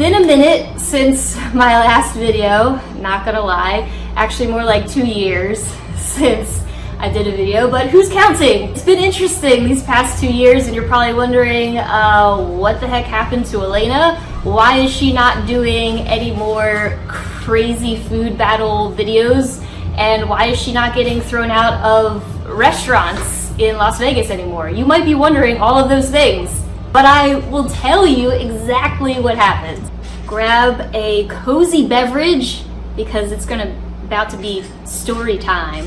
been a minute since my last video, not gonna lie. Actually more like two years since I did a video, but who's counting? It's been interesting these past two years and you're probably wondering uh, what the heck happened to Elena? Why is she not doing any more crazy food battle videos? And why is she not getting thrown out of restaurants in Las Vegas anymore? You might be wondering all of those things, but I will tell you exactly what happened. Grab a cozy beverage because it's gonna about to be story time.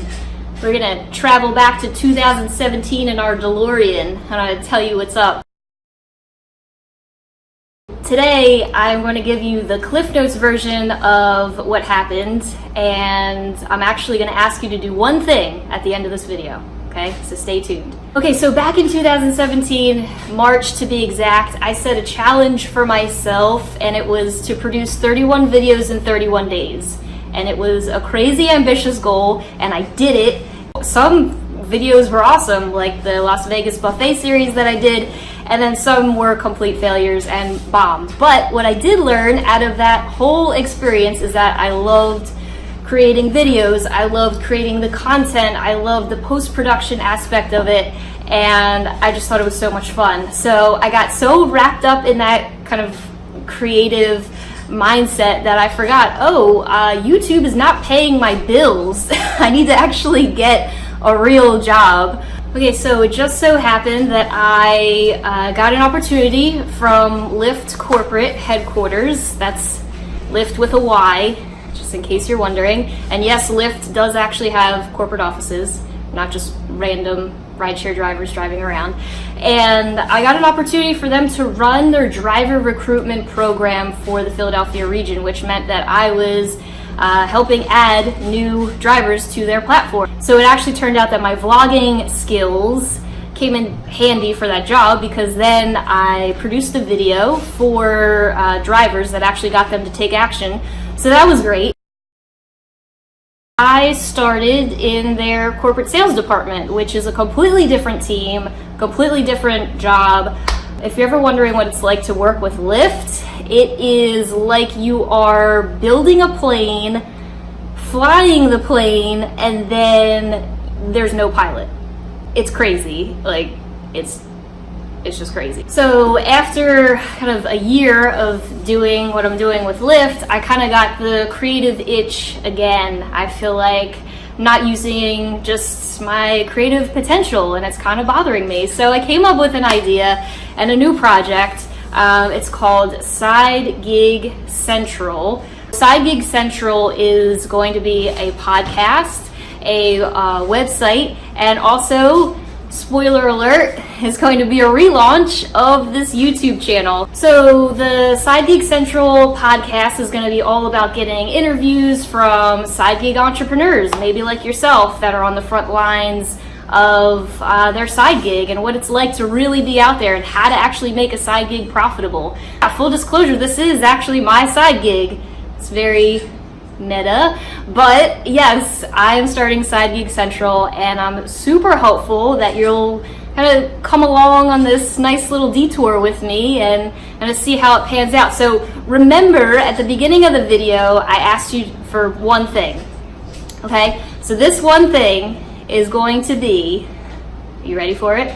We're gonna travel back to 2017 in our DeLorean and gonna tell you what's up. Today, I'm going to give you the Cliff Notes version of what happened, and I'm actually going to ask you to do one thing at the end of this video, okay? So stay tuned. Okay, so back in 2017, March to be exact, I set a challenge for myself, and it was to produce 31 videos in 31 days. And it was a crazy ambitious goal, and I did it some videos were awesome, like the Las Vegas buffet series that I did, and then some were complete failures and bombed. But what I did learn out of that whole experience is that I loved creating videos, I loved creating the content, I loved the post-production aspect of it, and I just thought it was so much fun. So I got so wrapped up in that kind of creative mindset that I forgot, oh, uh, YouTube is not paying my bills. I need to actually get a real job. Okay, so it just so happened that I uh, got an opportunity from Lyft corporate headquarters. That's Lyft with a Y, just in case you're wondering. And yes, Lyft does actually have corporate offices, not just random rideshare drivers driving around. And I got an opportunity for them to run their driver recruitment program for the Philadelphia region, which meant that I was uh, helping add new drivers to their platform. So it actually turned out that my vlogging skills came in handy for that job because then I produced a video for uh, drivers that actually got them to take action. So that was great. I started in their corporate sales department, which is a completely different team, completely different job. If you're ever wondering what it's like to work with Lyft, it is like you are building a plane, flying the plane, and then there's no pilot. It's crazy. Like, it's it's just crazy. So after kind of a year of doing what I'm doing with Lyft, I kind of got the creative itch again. I feel like not using just my creative potential and it's kind of bothering me. So I came up with an idea and a new project. Um, it's called Side Gig Central. Side Gig Central is going to be a podcast, a uh, website, and also spoiler alert, is going to be a relaunch of this YouTube channel. So the Side Gig Central podcast is going to be all about getting interviews from side gig entrepreneurs, maybe like yourself, that are on the front lines of uh, their side gig and what it's like to really be out there and how to actually make a side gig profitable. full disclosure, this is actually my side gig. It's very meta. But yes, I am starting Side Gig Central and I'm super hopeful that you'll kind of come along on this nice little detour with me and kind of see how it pans out. So remember at the beginning of the video, I asked you for one thing, okay? So this one thing is going to be, you ready for it?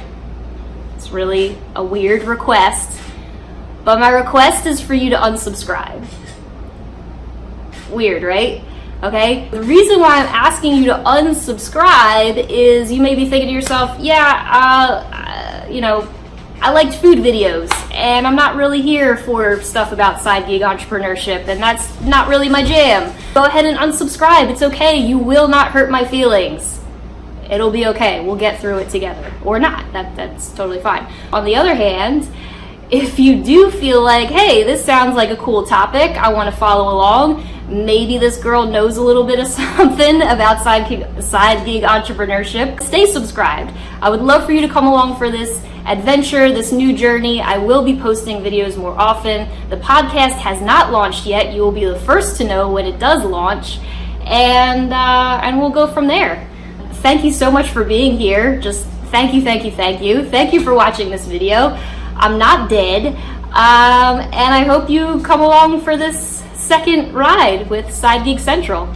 It's really a weird request, but my request is for you to unsubscribe. Weird, right? Okay, the reason why I'm asking you to unsubscribe is you may be thinking to yourself, yeah, uh, uh, you know, I liked food videos and I'm not really here for stuff about side gig entrepreneurship and that's not really my jam. Go ahead and unsubscribe. It's okay. You will not hurt my feelings. It'll be okay. We'll get through it together or not. That, that's totally fine. On the other hand, if you do feel like, hey, this sounds like a cool topic, I want to follow along, maybe this girl knows a little bit of something about side gig, side gig entrepreneurship, stay subscribed. I would love for you to come along for this adventure, this new journey. I will be posting videos more often. The podcast has not launched yet. You will be the first to know when it does launch, and, uh, and we'll go from there. Thank you so much for being here. Just thank you, thank you, thank you. Thank you for watching this video. I'm not dead. Um, and I hope you come along for this second ride with Side Gig Central.